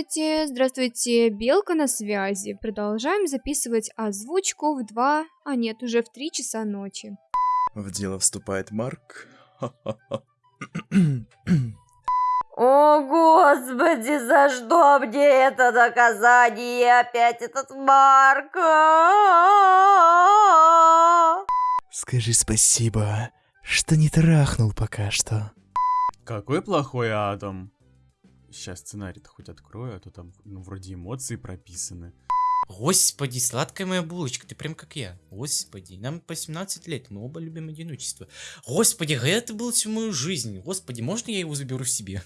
Здравствуйте, здравствуйте, Белка на связи. Продолжаем записывать озвучку в 2, а нет, уже в 3 часа ночи. В дело вступает Марк. О, Господи, за что мне это наказание? Опять этот Марк. Скажи спасибо, что не трахнул пока что. Какой плохой Адам. Сейчас сценарий-то хоть открою, а то там ну, вроде эмоции прописаны. Господи, сладкая моя булочка, ты прям как я. Господи, нам по 17 лет, мы оба любим одиночество. Господи, это было всю мою жизнь. Господи, можно я его заберу себе?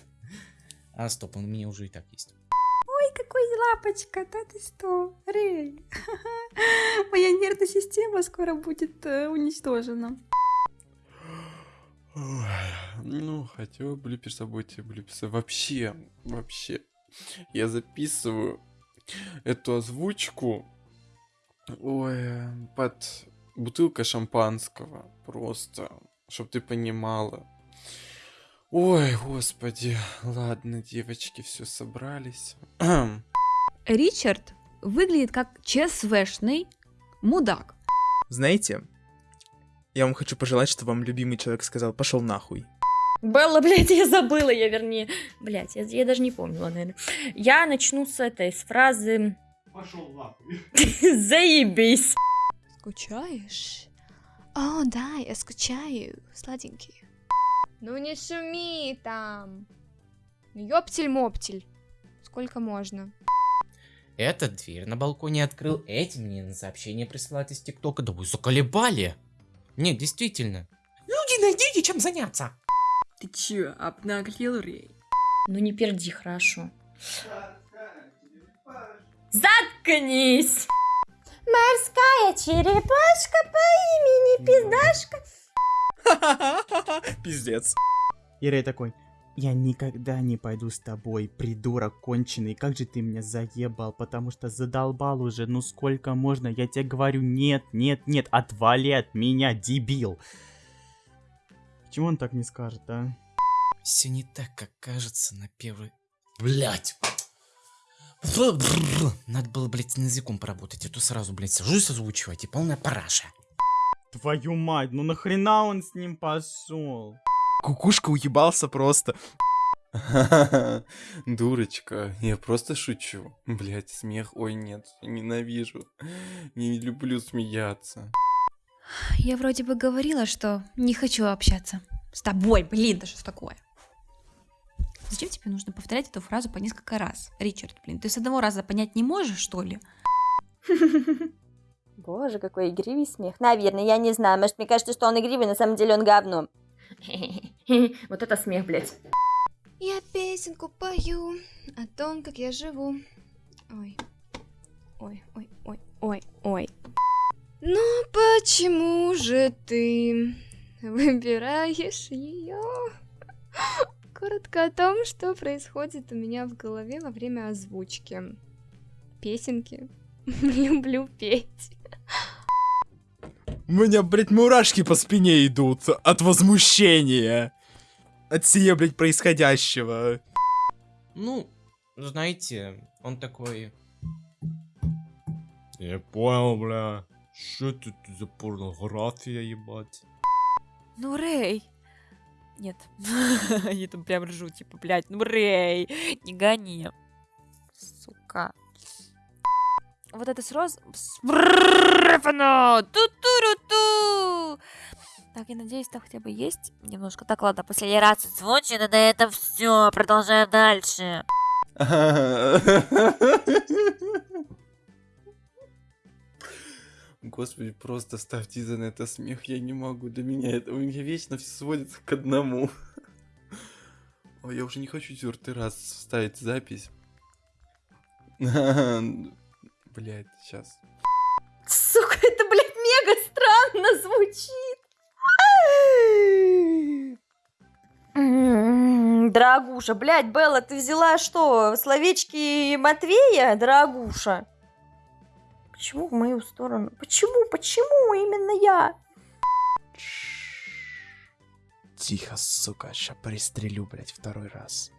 А, стоп, он у меня уже и так есть. Ой, какой лапочка, да ты что, Рэй? Моя нервная система скоро будет э, уничтожена. Ой, ну, хотел блюпер события, блюпер Вообще, вообще. Я записываю эту озвучку ой, под бутылка шампанского. Просто, чтобы ты понимала. Ой, господи. Ладно, девочки, все собрались. Ричард выглядит как ЧСВшный мудак. Знаете, я вам хочу пожелать, что вам любимый человек сказал «пошел нахуй». Белла, блядь, я забыла, я вернее. Блядь, я, я даже не помнила, наверное. Я начну с этой, с фразы... Пошел нахуй. Заебись. Скучаешь? О, да, я скучаю, сладенький. Ну не шуми там. Ну ёптель-моптель. Сколько можно? Эта дверь на балконе открыл, эти мне на сообщение присылают из ТикТока. Да вы заколебали. Нет, действительно. Люди, найдите чем заняться. Ты чё, обнаглел, Рэй? Ну не перди, хорошо. Заткнись! Морская черепашка по имени Пиздашка. Пиздец. И Рэй такой, я никогда не пойду с тобой, придурок конченый, как же ты меня заебал, потому что задолбал уже, ну сколько можно, я тебе говорю, нет, нет, нет, отвали от меня, дебил. Почему он так не скажет, а? Все не так, как кажется на первый... Блять! Надо было, блядь, с языком поработать, а то сразу, блядь, сажусь озвучивать и полная параша. Твою мать, ну нахрена он с ним пошел? Кукушка уебался просто. Дурочка, я просто шучу. Блять, смех, ой нет, ненавижу. Не люблю смеяться. Я вроде бы говорила, что не хочу общаться. С тобой, блин, да что ж такое? Зачем тебе нужно повторять эту фразу по несколько раз? Ричард, блин, ты с одного раза понять не можешь, что ли? Боже, какой игривый смех. Наверное, я не знаю. Может, мне кажется, что он игривый, на самом деле он говно. Вот это смех, блядь. Я песенку пою о том, как я живу. Ой. Ой, ой, ой, ой, ой. Ну почему же ты выбираешь ее? Коротко о том, что происходит у меня в голове во время озвучки. Песенки. Люблю петь. У меня, блядь, мурашки по спине идут от возмущения. От сие, блядь, происходящего. Ну, знаете, он такой... Я понял, бля. Что тут за порнография, ебать? Ну, Рэй. Нет. Я там прям ржу, типа, блядь, ну, Рэй, не гони. Сука. Вот это с роз... Так, я надеюсь, там хотя бы есть немножко. Так, ладно, последний раз озвучено, на этом все. Продолжаем дальше. Господи, просто ставьте за на это смех, я не могу, до меня это, у меня вечно все сводится к одному. Ой, я уже не хочу четвертый раз вставить запись. Блять, сейчас. Сука, это, блядь, мега странно звучит. Дорогуша, блядь, Белла, ты взяла что, словечки Матвея, дорогуша? Почему в мою сторону? Почему, почему именно я? Тихо, сука, ща пристрелю, блядь, второй раз.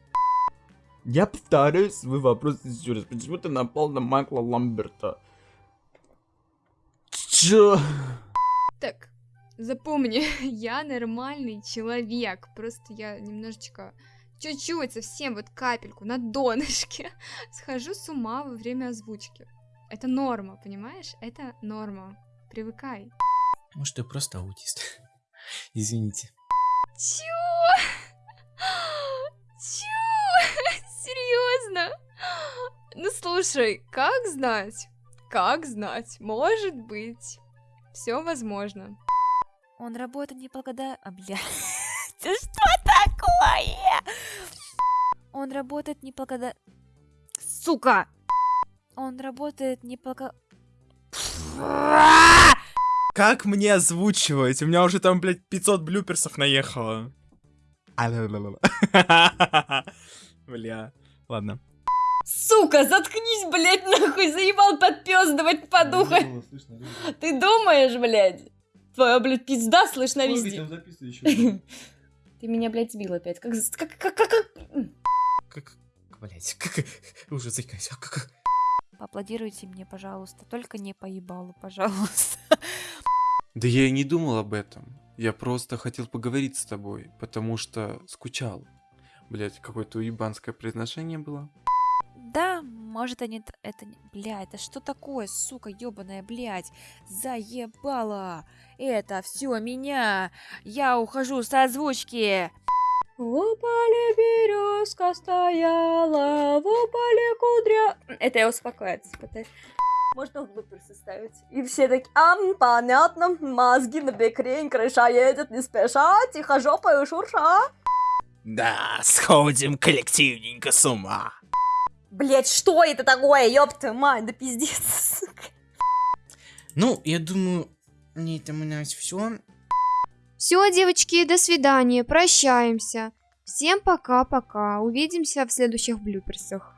Я повторяю свой вопрос еще раз. Почему ты напал на Майкла Ламберта? Чё? Так, запомни, я нормальный человек. Просто я немножечко, чуть-чуть, совсем вот капельку на донышке схожу с ума во время озвучки. Это норма, понимаешь? Это норма. Привыкай. Может, ты просто аутист. Извините. Чё? Чё? Серьезно? Ну слушай, как знать? Как знать? Может быть. Все возможно. Он работает не благодаря... А, бля... Это что такое? Он работает не благодаря... Сука! Он работает не. Как мне озвучивать? У меня уже там, блядь, 500 блюперсов наехало. Бля, ладно. Сука, заткнись, блядь, нахуй, заебал подпёздывать по духу. Ты думаешь, блядь? Твоя, блядь, пизда слышно везде. Ты меня, блядь, сбил опять. Как, как, как, как, как? Как... Блять, как... Уже заикаюсь. а Как... Поаплодируйте мне, пожалуйста. Только не поебалу, пожалуйста. Да я и не думал об этом. Я просто хотел поговорить с тобой, потому что скучал. Блять, какое-то уебанское произношение было. Да, может они... Это... не- Бля, это что такое, сука, ёбаная, блядь? Заебала! Это все меня! Я ухожу с озвучки! В поле березка стояла, в поле кудря... Это я успокаиваться пытаюсь. Можно в блуперсы ставить. И все такие, ам, понятно, мозги на бекрень, крыша едет не спеша, тихо жопою шурша. Да, сходим коллективненько с ума. Блять, что это такое, ёб твою мать, да пиздец. Ну, я думаю, на этом у нас все. Все, девочки, до свидания, прощаемся. Всем пока-пока. Увидимся в следующих блюперсах.